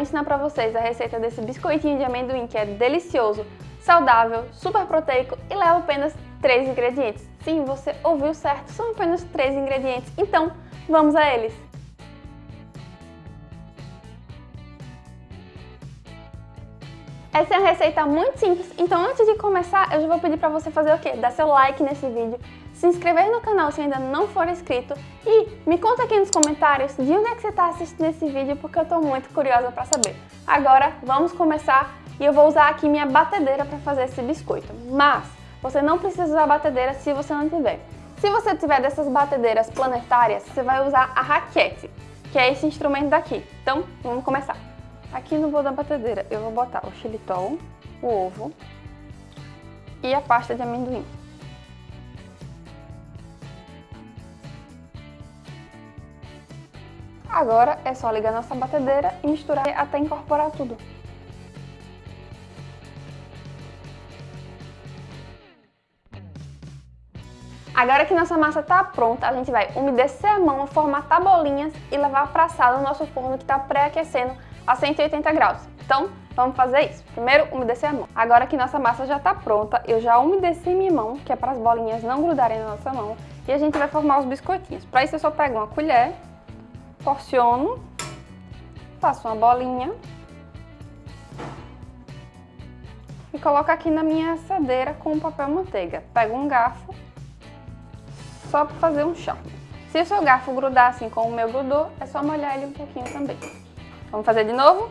ensinar pra vocês a receita desse biscoitinho de amendoim que é delicioso, saudável, super proteico e leva apenas 3 ingredientes. Sim, você ouviu certo, são apenas 3 ingredientes, então vamos a eles! Essa é uma receita muito simples, então antes de começar eu já vou pedir para você fazer o quê? Dar seu like nesse vídeo, se inscrever no canal se ainda não for inscrito e me conta aqui nos comentários de onde é que você está assistindo esse vídeo porque eu estou muito curiosa para saber. Agora vamos começar e eu vou usar aqui minha batedeira para fazer esse biscoito, mas você não precisa usar batedeira se você não tiver. Se você tiver dessas batedeiras planetárias, você vai usar a raquete, que é esse instrumento daqui. Então vamos começar. Aqui no bowl da batedeira eu vou botar o xilitol, o ovo e a pasta de amendoim. Agora é só ligar nossa batedeira e misturar até incorporar tudo. Agora que nossa massa está pronta, a gente vai umedecer a mão, formatar bolinhas e levar para a sala no nosso forno que está pré-aquecendo a 180 graus. Então, vamos fazer isso. Primeiro, umedecer a mão. Agora que nossa massa já está pronta, eu já umedeci minha mão, que é para as bolinhas não grudarem na nossa mão, e a gente vai formar os biscoitinhos. Para isso, eu só pego uma colher, porciono, faço uma bolinha e coloco aqui na minha assadeira com papel manteiga. Pego um garfo, só para fazer um charme. Se o seu garfo grudar assim como o meu grudou, é só molhar ele um pouquinho também. Vamos fazer de novo?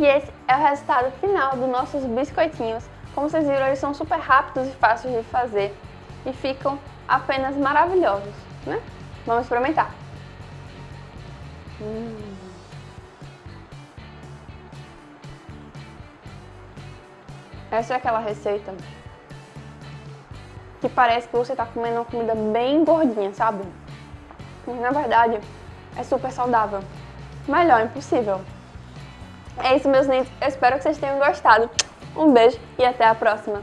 E esse é o resultado final dos nossos biscoitinhos. Como vocês viram, eles são super rápidos e fáceis de fazer e ficam apenas maravilhosos, né? Vamos experimentar. Hum. Essa é aquela receita que parece que você está comendo uma comida bem gordinha, sabe? Mas, na verdade, é super saudável. Melhor impossível. É isso, meus lindos. Eu espero que vocês tenham gostado. Um beijo e até a próxima.